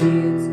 You.